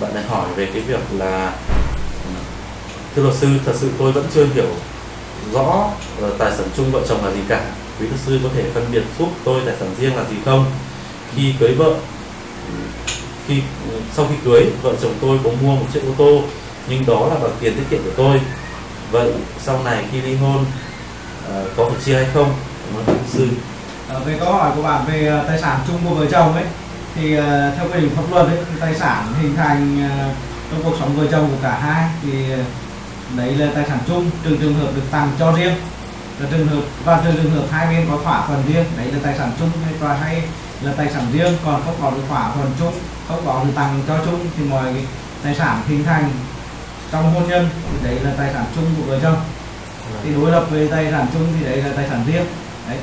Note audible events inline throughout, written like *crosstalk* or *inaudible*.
bạn lại hỏi về cái việc là, thưa luật sư, thật sự tôi vẫn chưa hiểu rõ ờ, tài sản chung vợ chồng là gì cả. Quý luật sư có thể phân biệt giúp tôi tài sản riêng là gì không? Khi cưới vợ, khi, sau khi cưới, vợ chồng tôi có mua một chiếc ô tô, nhưng đó là bằng tiền tiết kiệm của tôi. Vậy sau này khi ly hôn ờ, có phải chia hay không? Cảm ơn luật sư. Ờ, về câu hỏi của bạn về tài sản chung của vợ chồng ấy thì uh, theo quy định pháp luật ấy, thì tài sản hình thành uh, trong cuộc sống vợ chồng của cả hai thì ờ, đấy là tài sản chung trừ trường hợp được tặng cho riêng và trường hợp và trừ trường hợp hai bên có thỏa thuận riêng đấy là tài sản chung hay và hay là tài sản riêng còn không có được thỏa thuận chung không có được tặng cho chung thì mọi tài sản hình thành trong hôn nhân thì đấy là tài sản chung của vợ chồng. Thì đối lập với tài sản chung thì đấy là tài sản riêng đấy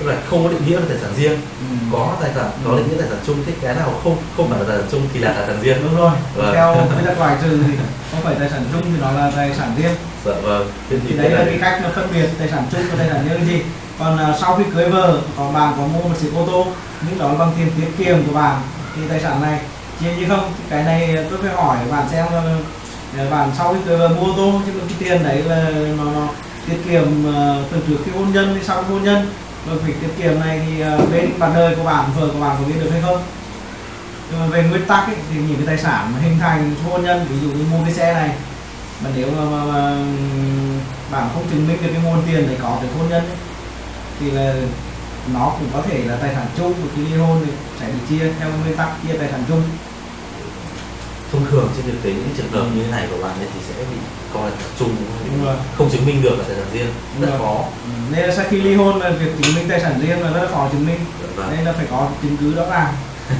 tức là không có định nghĩa về tài sản riêng. Ừ. có tài sản có định nghĩa tài sản chung thì cái nào không không phải là tài sản chung thì là tài sản riêng. Đúng rồi. Vâng. theo quy tắc loại trừ thì không phải tài sản chung thì nó là tài sản riêng. Dạ vâng. Thế thì đấy là cái cách mà phân biệt tài sản chung và tài sản riêng gì còn à, sau khi cưới vợ có bạn có mua một chiếc ô tô nhưng đó là bằng tiền tiết kiệm của bạn thì tài sản này chia như không? Thì cái này tôi phải hỏi bạn xem là là bạn sau khi cưới vợ mua ô tô chứ cái tiền đấy là nó, nó tiết kiệm à, từ trước khi hôn nhân đến sau khi hôn nhân rồi việc tiết kiệm này thì ờ, bên bạn đời của bạn vợ của bạn có biết được hay không? Nhưng mà về nguyên tắc ấy, thì những cái tài sản mà hình thành hôn nhân ví dụ như mua cái xe này mà nếu mà, mà, mà bạn không chứng minh được cái nguồn tiền để có được hôn nhân ấy, thì là nó cũng có thể là tài sản chung của khi ly hôn thì sẽ bị chia theo nguyên tắc chia tài sản chung thông thường trên thực tế những trường hợp như thế này của bạn ấy thì sẽ bị coi là Đúng rồi. không chứng minh được là tài sản riêng rất khó. Ừ, nên là sau khi ly hôn là việc chứng minh tài sản riêng là rất là khó chứng minh. Vâng. nên là phải có chứng cứ rõ ràng *laughs*